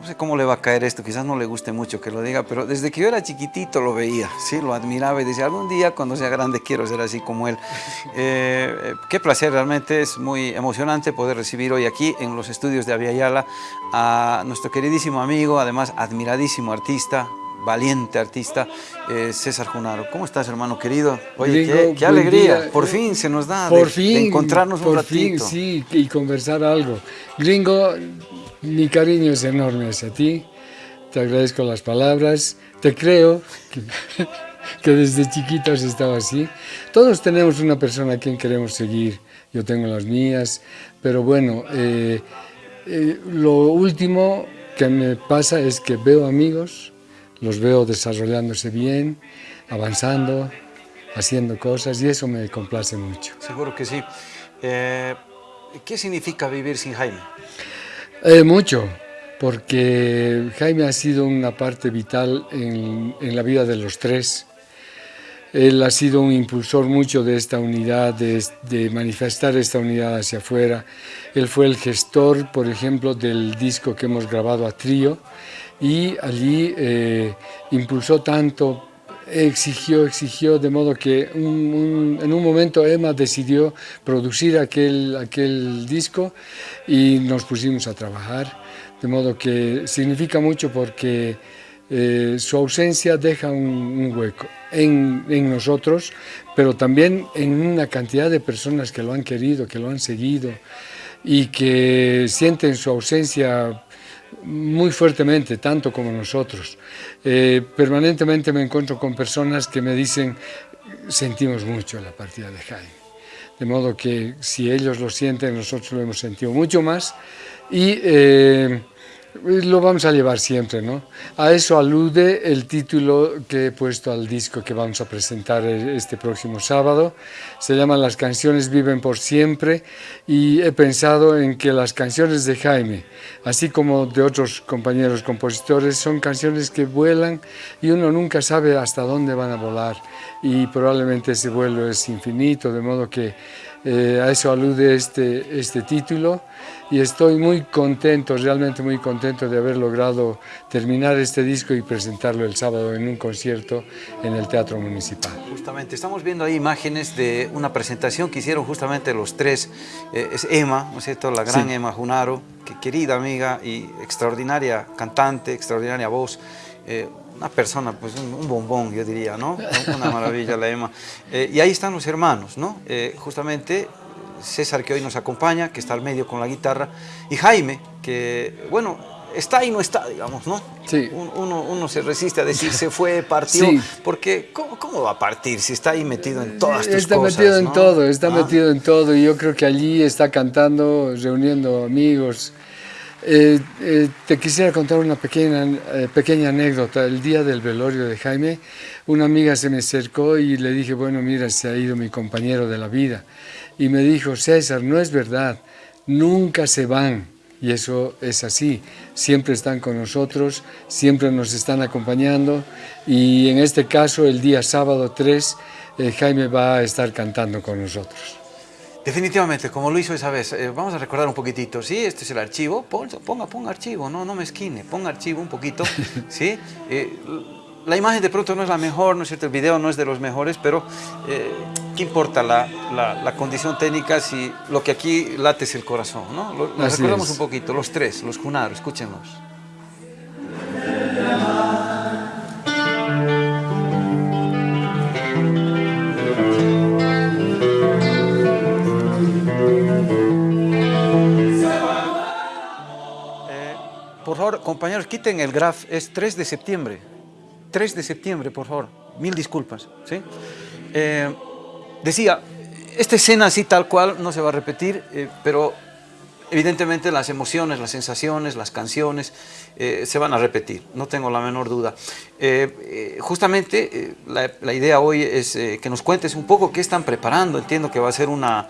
no sé cómo le va a caer esto, quizás no le guste mucho que lo diga, pero desde que yo era chiquitito lo veía, ¿sí? lo admiraba y decía, algún día cuando sea grande quiero ser así como él. Eh, qué placer, realmente es muy emocionante poder recibir hoy aquí en los estudios de Aviala a nuestro queridísimo amigo, además admiradísimo artista, valiente artista, eh, César Junaro. ¿Cómo estás, hermano querido? Oye, qué, alegría, por fin se nos da por fin, encontrarnos un por ratito. Fin, sí, y conversar algo. Gringo, mi cariño es enorme hacia ti, te agradezco las palabras, te creo que, desde chiquito has estado así. Todos tenemos una persona a quien queremos seguir, yo tengo las mías, pero bueno, eh, eh, lo último que me pasa es que veo amigos, los veo desarrollándose bien, avanzando, haciendo cosas y eso me complace mucho. Seguro que sí. Eh, ¿Qué significa vivir sin Jaime? Eh, mucho, porque Jaime ha sido una parte vital en, la vida de los tres. Él ha sido un impulsor mucho de esta unidad, de, manifestar esta unidad hacia afuera. Él fue el gestor, por ejemplo, del disco que hemos grabado a trío, y allí eh, impulsó tanto, exigió, exigió, de modo que en un momento Emma decidió producir aquel, aquel disco y nos pusimos a trabajar, de modo que significa mucho porque eh, su ausencia deja un, hueco en, en, nosotros, pero también en una cantidad de personas que lo han querido, que lo han seguido y que sienten su ausencia muy fuertemente, tanto como nosotros. Eh, permanentemente me encuentro con personas que me dicen, sentimos mucho la partida de Jaime. De modo que si ellos lo sienten, nosotros lo hemos sentido mucho más. Y eh, lo vamos a llevar siempre, ¿no? A eso alude el título que he puesto al disco que vamos a presentar este próximo sábado. Se llama Las canciones viven por siempre y he pensado en que las canciones de Jaime, así como de otros compañeros compositores, son canciones que vuelan y uno nunca sabe hasta dónde van a volar y probablemente ese vuelo es infinito, de modo que eh, a eso alude este, este título y estoy muy contento, realmente muy contento de haber logrado terminar este disco y presentarlo el sábado en un concierto en el Teatro Municipal. Justamente, estamos viendo ahí imágenes de una presentación que hicieron justamente los tres, eh, es Emma, ¿no es cierto?, la gran Emma Junaro, que querida amiga y extraordinaria cantante, extraordinaria voz, eh, una persona, pues un, bombón, yo diría, ¿no? Una maravilla la Emma. Eh, y ahí están los hermanos, ¿no? Eh, justamente César, que hoy nos acompaña, que está al medio con la guitarra, y Jaime, que, bueno, está y no está, digamos, ¿no? Sí. Uno, uno se resiste a decir se fue, partió, porque ¿cómo, va a partir si está ahí metido en todas tus está cosas? Está metido en todo, está ah. metido en todo, y yo creo que allí está cantando, reuniendo amigos, eh, eh, te quisiera contar una pequeña, eh, pequeña anécdota. El día del velorio de Jaime, una amiga se me acercó y le dije, bueno, mira, se ha ido mi compañero de la vida. Y me dijo, César, no es verdad, nunca se van. Y eso es así, siempre están con nosotros, siempre nos están acompañando. Y en este caso, el día sábado 3, Jaime va a estar cantando con nosotros. Definitivamente, como lo hizo esa vez, eh, vamos a recordar un poquitito, ¿sí? Este es el archivo, ponga, ponga archivo, no, no me esquine, ponga archivo un poquito, ¿sí? Eh, la imagen de pronto no es la mejor, ¿no es cierto? El video no es de los mejores, pero eh, ¿qué importa la, la, condición técnica si lo que aquí late es el corazón, ¿no? Lo, recordamos un poquito, los tres, los Junaro, escúchenos. Compañeros, quiten el graf, es 3 de septiembre. 3 de septiembre, por favor. Mil disculpas. ¿sí? Eh, decía, esta escena así tal cual no se va a repetir, eh, pero evidentemente las emociones, las sensaciones, las canciones eh, se van a repetir, no tengo la menor duda. justamente la, la, idea hoy es que nos cuentes un poco qué están preparando, entiendo que va a ser una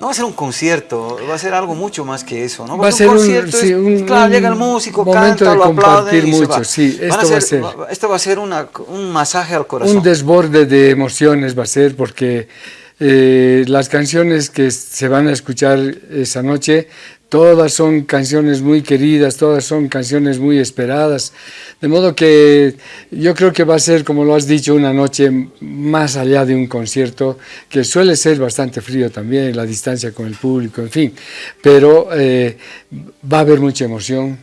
no va a ser un concierto, va a ser algo mucho más que eso, ¿no? Va, a ser un concierto, sí, un, claro, llega el músico, canta, lo aplaude y mucho, se va. Sí, esto va a ser. Esto va a ser una, un masaje al corazón. Un desborde de emociones va a ser porque eh, las canciones que se van a escuchar esa noche todas son canciones muy queridas, todas son canciones muy esperadas, de modo que yo creo que va a ser, como lo has dicho, una noche más allá de un concierto, que suele ser bastante frío también, la distancia con el público, en fin, pero eh, va a haber mucha emoción,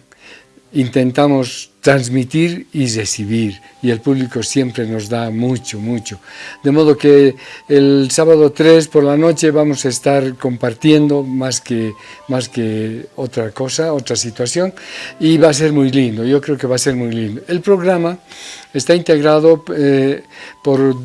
intentamos transmitir y recibir y el público siempre nos da mucho, mucho. De modo que el sábado 3 por la noche vamos a estar compartiendo más que, más que otra cosa, otra situación y va a ser muy lindo, yo creo que va a ser muy lindo. El programa está integrado eh, por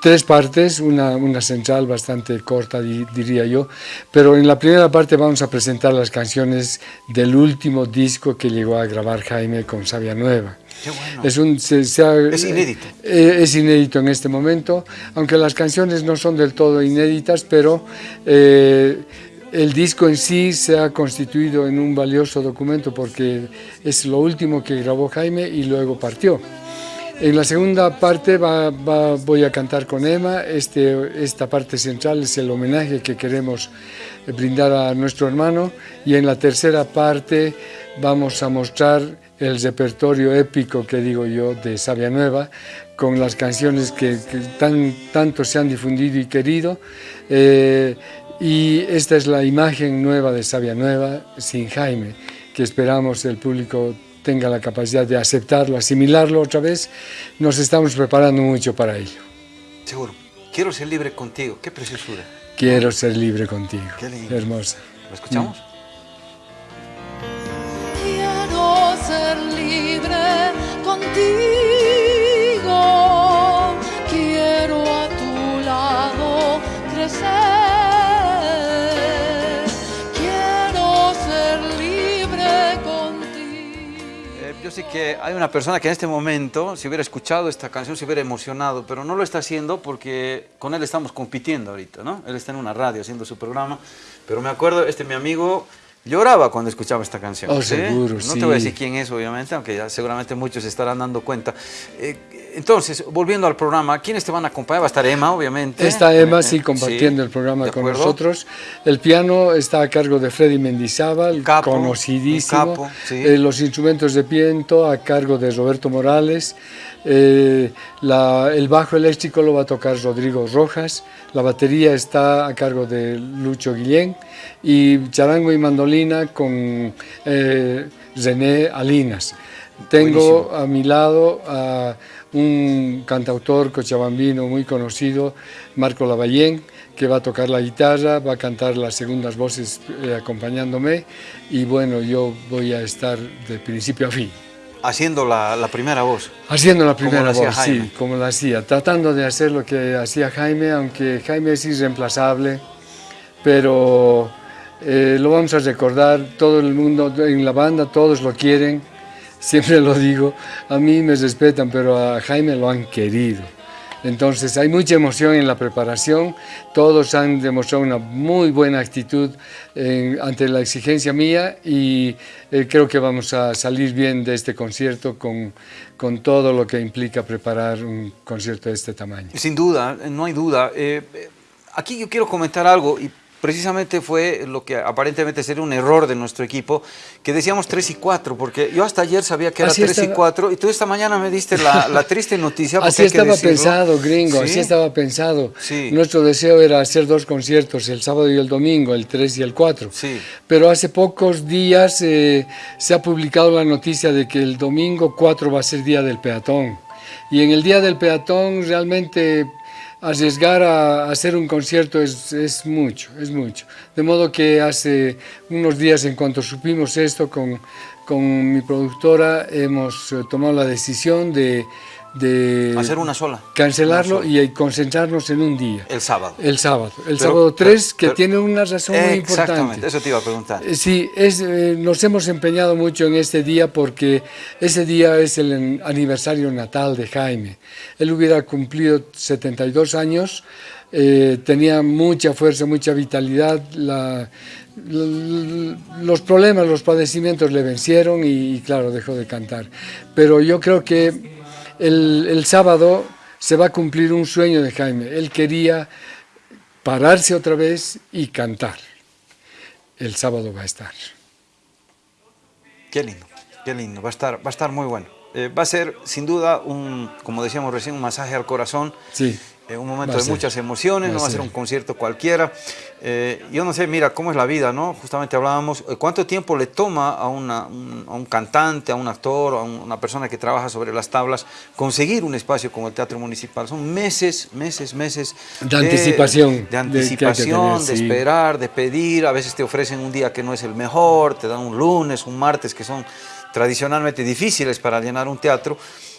tres partes, una, una, central bastante corta diría yo, pero en la primera parte vamos a presentar las canciones del último disco que llegó a grabar Jaime con Sabia Nueva. Es, un, es inédito. Eh, es inédito en este momento, aunque las canciones no son del todo inéditas, pero eh, el disco en sí se ha constituido en un valioso documento porque es lo último que grabó Jaime y luego partió. En la segunda parte voy a cantar con Emma, este, esta parte central es el homenaje que queremos brindar a nuestro hermano y en la tercera parte vamos a mostrar el repertorio épico que digo yo de Sabia Nueva con las canciones que, tan, tanto se han difundido y querido eh, y esta es la imagen nueva de Sabia Nueva sin Jaime que esperamos el público tenga la capacidad de aceptarlo, asimilarlo otra vez, nos estamos preparando mucho para ello. Seguro. Quiero ser libre contigo. Qué preciosura. Quiero ser libre contigo. Qué lindo. Hermosa. ¿Lo escuchamos? Libre contigo. Quiero a tu lado crecer. Yo sé que hay una persona que en este momento, si hubiera escuchado esta canción, se hubiera emocionado, pero no lo está haciendo porque con él estamos compitiendo ahorita, ¿no? Él está en una radio haciendo su programa, pero me acuerdo, este mi amigo lloraba cuando escuchaba esta canción. Oh, seguro, No te voy a decir quién es, obviamente, aunque ya seguramente muchos se estarán dando cuenta. Eh, entonces, volviendo al programa, ¿quiénes te van a acompañar? Va a estar Emma, obviamente. Está Emma, sí, compartiendo el programa con nosotros. El piano está a cargo de Freddy Mendizábal, conocidísimo. Eh, los instrumentos de viento a cargo de Roberto Morales. Eh, el bajo eléctrico lo va a tocar Rodrigo Rojas. La batería está a cargo de Lucho Guillén y charango y mandolina con eh, René Alinas. Tengo a mi lado a un cantautor cochabambino muy conocido, Marco Lavallén, que va a tocar la guitarra, va a cantar las segundas voces eh, acompañándome y bueno, yo voy a estar de principio a fin. Haciendo la, primera voz. Haciendo la primera voz, sí, como la hacía. Tratando de hacer lo que hacía Jaime, aunque Jaime es irreemplazable, pero eh, lo vamos a recordar, todo el mundo en la banda, todos lo quieren, siempre lo digo, a mí me respetan, pero a Jaime lo han querido. Entonces hay mucha emoción en la preparación, todos han demostrado una muy buena actitud ante la exigencia mía y eh, creo que vamos a salir bien de este concierto con, con, todo lo que implica preparar un concierto de este tamaño. Sin duda, no hay duda. Eh, aquí yo quiero comentar algo y precisamente fue lo que aparentemente sería un error de nuestro equipo, que decíamos 3 y 4, porque yo hasta ayer sabía que era 3 y 4, y tú esta mañana me diste la, triste noticia. Así estaba pensado, gringo, así estaba pensado. Nuestro deseo era hacer dos conciertos, el sábado y el domingo, el 3 y el 4. Pero hace pocos días eh, se ha publicado la noticia de que el domingo 4 va a ser Día del Peatón. Y en el Día del Peatón realmente arriesgar a, hacer un concierto es, es, mucho, es mucho. De modo que hace unos días, en cuanto supimos esto, con, con mi productora hemos eh, tomado la decisión de de hacer una sola. Cancelarlo y concentrarnos en un día. El sábado. El sábado. El sábado 3, que tiene una razón muy importante. Exactamente, eso te iba a preguntar. Eh, sí, es, eh, nos hemos empeñado mucho en este día porque ese día es el aniversario natal de Jaime. Él hubiera cumplido 72 años, eh, tenía mucha fuerza, mucha vitalidad, la, los problemas, los padecimientos le vencieron y, claro, dejó de cantar. Pero yo creo que el, sábado se va a cumplir un sueño de Jaime. Él quería pararse otra vez y cantar. El sábado va a estar. Qué lindo, qué lindo, va a estar, va a estar muy bueno. Eh, va a ser sin duda un, como decíamos recién, un masaje al corazón. Sí. Eh, un momento de muchas emociones, no va a ser un concierto cualquiera. Eh, yo no sé, mira, cómo es la vida, ¿no? Justamente hablábamos, ¿cuánto tiempo le toma a, una, un, a un cantante, a un actor, a una persona que trabaja sobre las tablas, conseguir un espacio como el Teatro Municipal? Son meses, meses, meses. De, anticipación. De anticipación, de, esperar, de pedir. A veces te ofrecen un día que no es el mejor, te dan un lunes, un martes, que son tradicionalmente difíciles para llenar un teatro.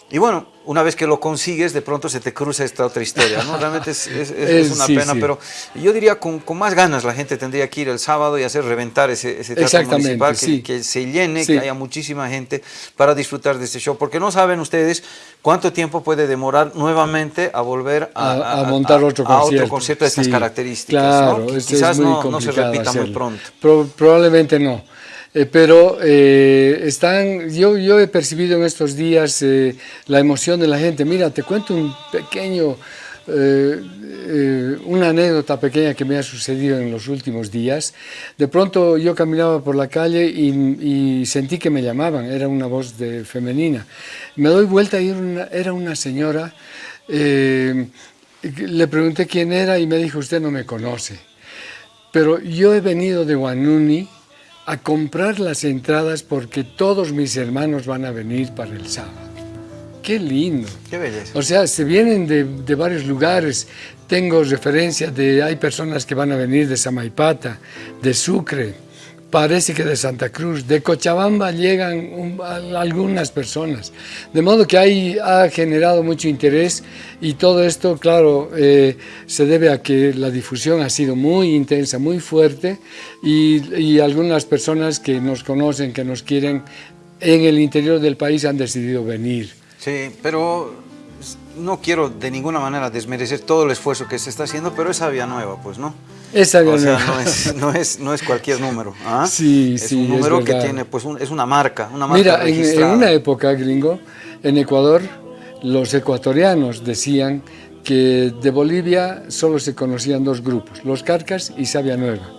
Y bueno, una vez que lo consigues, de pronto se te cruza esta otra historia, ¿no? Realmente es, es, es una pena, pero yo diría con, con, más ganas la gente tendría que ir el sábado y hacer reventar ese, ese teatro municipal, que, que, se llene, que haya muchísima gente para disfrutar de este show, porque no saben ustedes cuánto tiempo puede demorar nuevamente a volver a, a, a montar otro a, concierto. otro concierto de estas características, claro, ¿no? Quizás no, no, se repita hacerlo. muy pronto. Pro, probablemente no. Eh, pero eh, están, yo, yo he percibido en estos días eh, la emoción de la gente. Mira, te cuento un pequeño, una anécdota pequeña que me ha sucedido en los últimos días. De pronto yo caminaba por la calle y, y sentí que me llamaban, era una voz de, femenina. Me doy vuelta y era una, era una señora, le pregunté quién era y me dijo, usted no me conoce. Pero yo he venido de Guanuni, a comprar las entradas porque todos mis hermanos van a venir para el sábado. ¡Qué lindo! ¡Qué belleza! O sea, se vienen de, de varios lugares. Tengo referencia de, hay personas que van a venir de Samaipata, de Sucre, parece que de Santa Cruz, de Cochabamba llegan un, algunas personas. De modo que ahí ha generado mucho interés y todo esto, claro, eh, se debe a que la difusión ha sido muy intensa, muy fuerte y, y algunas personas que nos conocen, que nos quieren en el interior del país han decidido venir. Sí, pero no quiero de ninguna manera desmerecer todo el esfuerzo que se está haciendo, pero es Vía Nueva, pues, ¿no? O sea, no es, no, es, no es cualquier número. ¿ah? Sí, es sí, un número es que tiene, pues, un, es una marca, una marca Mira, en, en, una época, gringo, en Ecuador, los ecuatorianos decían que de Bolivia solo se conocían dos grupos, los Carcas y Sabia Nueva.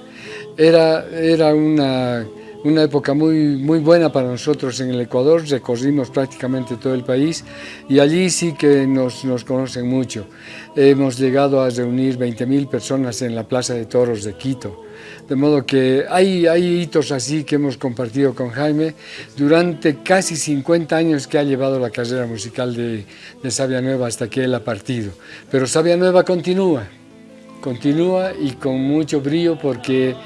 Era, era una, una época muy, muy buena para nosotros en el Ecuador, recorrimos prácticamente todo el país y allí sí que nos, nos conocen mucho. Hemos llegado a reunir 20.000 personas en la Plaza de Toros de Quito. De modo que hay, hay hitos así que hemos compartido con Jaime durante casi 50 años que ha llevado la carrera musical de, de Sabia Nueva hasta que él ha partido. Pero Sabia Nueva continúa, continúa y con mucho brillo porque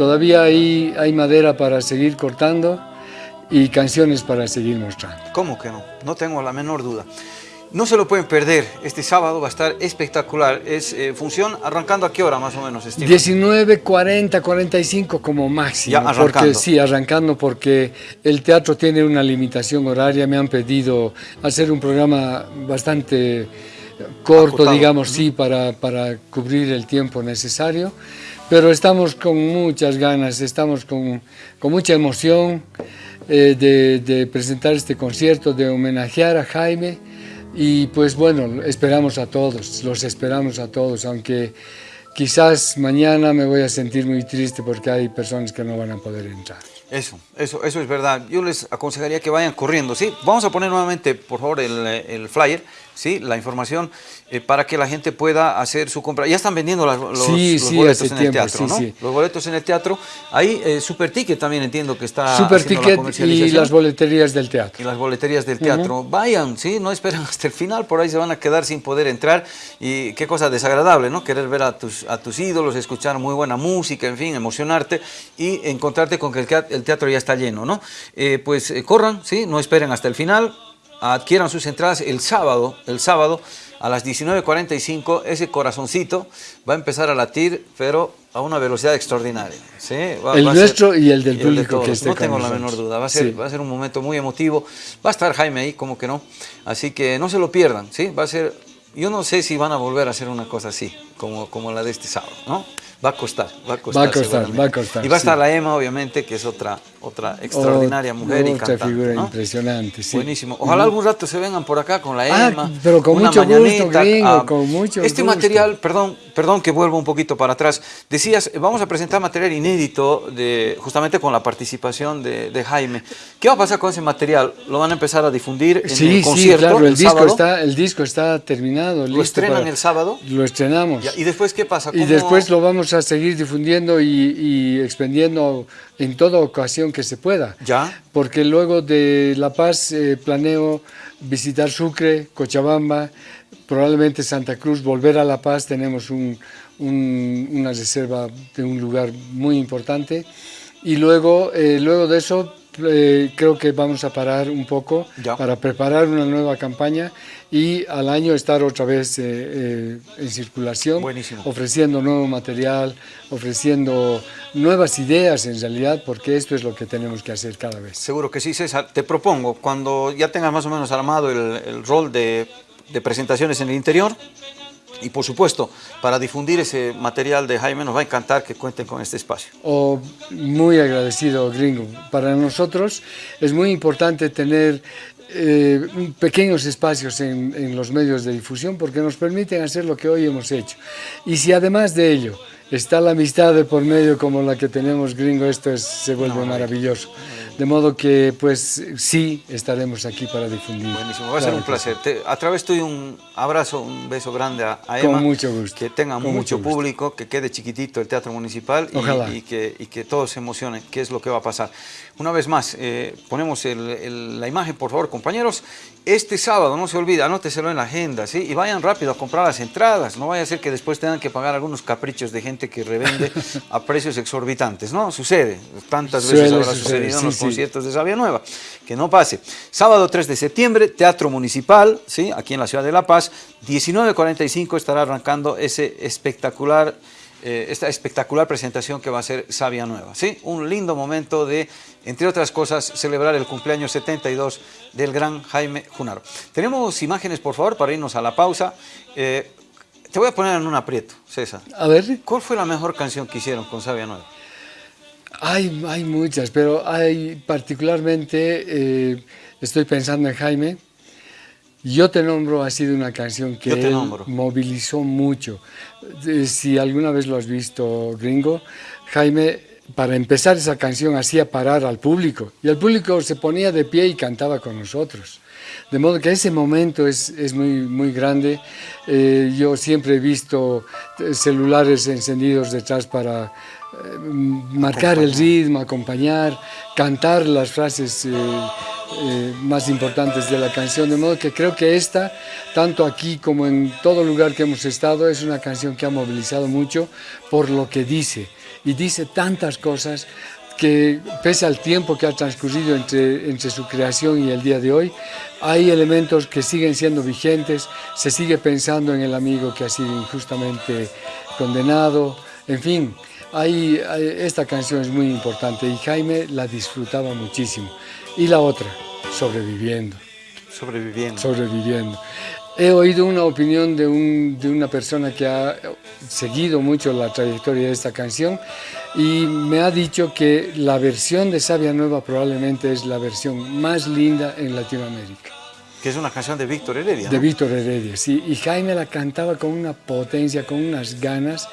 todavía hay, hay madera para seguir cortando y canciones para seguir mostrando. ¿Cómo que no? No tengo la menor duda. No se lo pueden perder, este sábado va a estar espectacular. Es eh, función arrancando a qué hora más o menos, Steve? 19, 40, 45 como máximo. Ya arrancando. Porque, sí, arrancando porque el teatro tiene una limitación horaria. Me han pedido hacer un programa bastante corto, digamos, sí, para, para cubrir el tiempo necesario. Pero estamos con muchas ganas, estamos con, mucha emoción eh, de, de presentar este concierto, de homenajear a Jaime. Y pues bueno, esperamos a todos, los esperamos a todos, aunque quizás mañana me voy a sentir muy triste porque hay personas que no van a poder entrar. Eso, eso, eso es verdad. Yo les aconsejaría que vayan corriendo, ¿sí? Vamos a poner nuevamente, por favor, el, el flyer, ¿sí? La información eh, para que la gente pueda hacer su compra. Ya están vendiendo las, los, Sí, los sí, boletos en tiempo, el teatro, sí, ¿no? Los boletos en el teatro. Ahí, eh, Super Ticket también entiendo que está Super haciendo la Ticket y las boleterías del teatro. y las boleterías del teatro. Vayan, ¿sí? No esperen hasta el final, por ahí se van a quedar sin poder entrar. Y qué cosa desagradable, ¿no? Querer ver a tus, a tus ídolos, escuchar muy buena música, en fin, emocionarte y encontrarte con que el teat- el teatro ya está lleno, ¿no? Eh, pues eh, corran, ¿sí? No esperen hasta el final. Adquieran sus entradas el sábado, el sábado a las 19.45, ese corazoncito va a empezar a latir, pero a una velocidad extraordinaria. ¿sí? Va- El va a ser- nuestro y el del de público que esté No tengo la menor duda, va a, ser, Sí. va a ser un momento muy emotivo. Va a estar Jaime ahí, como que no. Así que no se lo pierdan, ¿sí? Va a ser, yo no sé si van a volver a hacer una cosa así, como, como la de este sábado, ¿no? Va a costar, va a costar. Va a costar, va a costar, Y va a estar sí. la EMA, obviamente, que es otra, otra extraordinaria mujer y otra cantante. figura ¿no? impresionante, sí. Buenísimo. Ojalá algún rato se vengan por acá con la Ah, Emma. pero con mucho gusto, gringo, ah, con mucho Este gusto. material, perdón, perdón que vuelvo un poquito para atrás. Decías, eh, vamos a presentar material inédito de, justamente con la participación de, de Jaime. ¿Qué va a pasar con ese material? ¿Lo van a empezar a difundir en Sí, el sí, concierto claro, el, el disco sábado? está, el disco está terminado. ¿Lo estrenan para- el sábado? Lo estrenamos. ¿Y después qué pasa? Y ¿Cómo- después lo vamos a seguir difundiendo y, y expendiendo en toda ocasión que se pueda. Ya. Porque luego de La Paz eh, planeo visitar Sucre, Cochabamba, probablemente Santa Cruz, volver a La Paz. Tenemos un- un- una reserva de un lugar muy importante. Y luego, eh, luego de eso eh, creo que vamos a parar un poco Ya. para preparar una nueva campaña y al año estar otra vez eh, eh, en circulación, Buenísimo. ofreciendo nuevo material, ofreciendo nuevas ideas en realidad, porque esto es lo que tenemos que hacer cada vez. Seguro que sí, César. Te propongo, cuando ya tengas más o menos armado el, el rol de, de presentaciones en el interior, y por supuesto, para difundir ese material de Jaime, nos va a encantar que cuenten con este espacio. O muy agradecido, gringo. Para nosotros es muy importante tener eh, pequeños espacios en, en los medios de difusión porque nos permiten hacer lo que hoy hemos hecho. Y si además de ello está la amistad de por medio como la que tenemos, gringo, esto es- se vuelve maravilloso. De modo que, pues sí, estaremos aquí para difundir. Buenísimo, va a ser Claro un placer. Te- a través tuyo un abrazo, un beso grande a, a Con Emma. mucho gusto, Que tenga con mucho, público, que quede chiquitito el Teatro Municipal y-. Y, que, y que todos se emocionen, qué es lo que va a pasar. Una vez más, eh, ponemos el- el- la imagen, por favor, compañeros. Este sábado, no se olvide, anóteselo en la agenda, ¿sí? Y vayan rápido a comprar las entradas. No vaya a ser que después tengan que pagar algunos caprichos de gente que revende a precios exorbitantes, ¿no? Sucede. Tantas veces habrá suceder, sucedido en sí, los sí. conciertos de Sabia Nueva. Que no pase. Sábado 3 de septiembre, Teatro Municipal, ¿sí? aquí en la ciudad de La Paz. 19.45 estará arrancando ese espectacular, eh, esta espectacular presentación que va a ser Sabia Nueva. ¿sí? Un lindo momento de, entre otras cosas, celebrar el cumpleaños 72 del gran Jaime Junaro. Tenemos imágenes, por favor, para irnos a la pausa. Eh, te voy a poner en un aprieto, César. A ver, ¿Cuál fue la mejor canción que hicieron con Sabia Nueva? Hay, hay muchas, pero hay particularmente, eh, estoy pensando en Jaime. Yo te nombro ha sido una canción que él movilizó mucho. Eh, Si alguna vez lo has visto, gringo, Jaime, para empezar esa canción hacía parar al público y el público se ponía de pie y cantaba con nosotros. De modo que ese momento es, es muy, muy grande. Eh, yo siempre he visto eh, celulares encendidos detrás para eh, marcar el ritmo, acompañar, cantar las frases eh, eh, más importantes de la canción. De modo que creo que esta, tanto aquí como en todo lugar que hemos estado, es una canción que ha movilizado mucho por lo que dice. Y dice tantas cosas que pese al tiempo que ha transcurrido entre, entre su creación y el día de hoy, hay elementos que siguen siendo vigentes, se sigue pensando en el amigo que ha sido injustamente condenado, en fin, hay, esta canción es muy importante y Jaime la disfrutaba muchísimo. Y la otra, sobreviviendo Sobreviviendo. sobreviviendo. He oído una opinión de, un- de una persona que ha seguido mucho la trayectoria de esta canción y me ha dicho que la versión de Sabia Nueva probablemente es la versión más linda en Latinoamérica, que es una canción de Víctor Heredia. de ¿no? Víctor Heredia. Sí, y Jaime la cantaba con una potencia, con unas ganas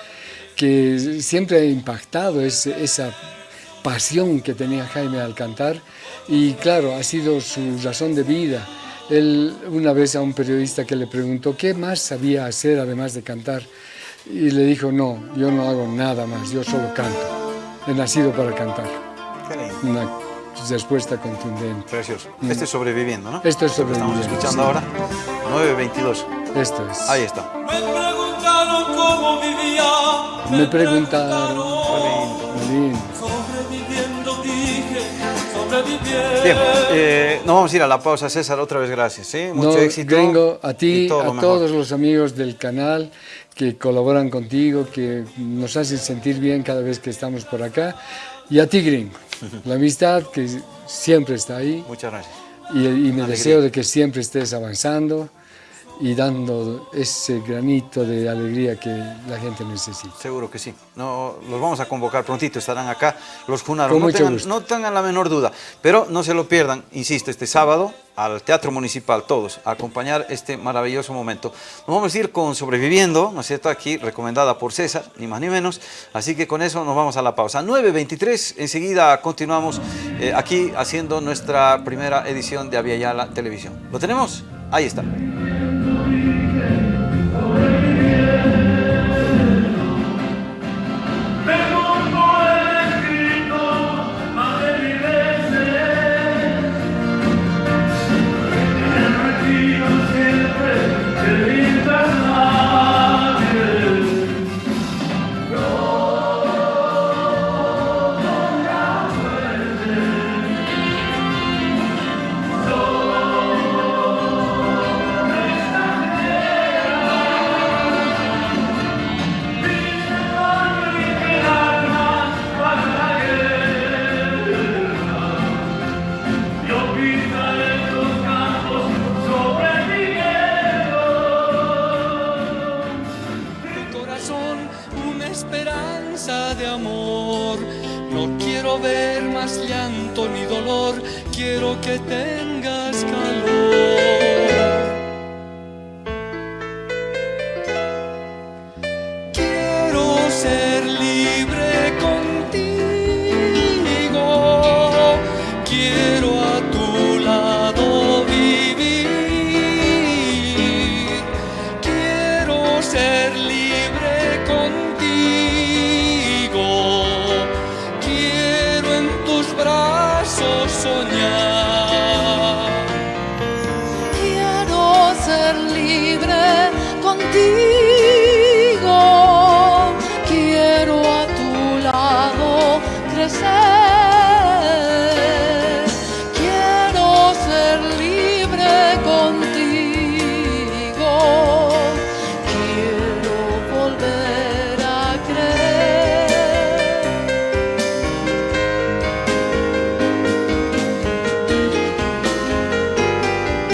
que siempre ha impactado ese- esa pasión que tenía Jaime al cantar y claro, ha sido su razón de vida. Él una vez a un periodista que le preguntó qué más sabía hacer además de cantar y le dijo, no, yo no hago nada más, yo solo canto. He nacido para cantar. Qué lindo. Una respuesta contundente. Precioso. Este es sobreviviendo, ¿no? Mm. Esto es que Estamos Sobreviviendo, escuchando sí. ahora. 9.22. Esto es. Ahí está. Me preguntaron cómo vivía. Me preguntaron, lindo. Sobreviviendo, dije, sobreviviendo. Bien, eh, nos vamos a ir a la pausa, César, otra vez gracias. ¿sí? Mucho No, éxito. Gringo, a ti, todo a lo todos los amigos del canal que colaboran contigo, que nos hacen sentir bien cada vez que estamos por acá. Y a ti, Gringo, la amistad que siempre está ahí Muchas gracias. y, y me Alegría. deseo de que siempre estés avanzando y dando ese granito de alegría que la gente necesita. Seguro que sí. No, los vamos a convocar prontito, estarán acá los Junaros. Tengan, no tengan la menor duda, pero no se lo pierdan, insisto, este sábado al Teatro Municipal, todos, a acompañar este maravilloso momento. Nos vamos a ir con Sobreviviendo, ¿no es cierto? Aquí recomendada por César, ni más ni menos. Así que con eso nos vamos a la pausa. 9.23, enseguida continuamos eh, aquí haciendo nuestra primera edición de Aviala Televisión. ¿Lo tenemos? Ahí está. ser libre.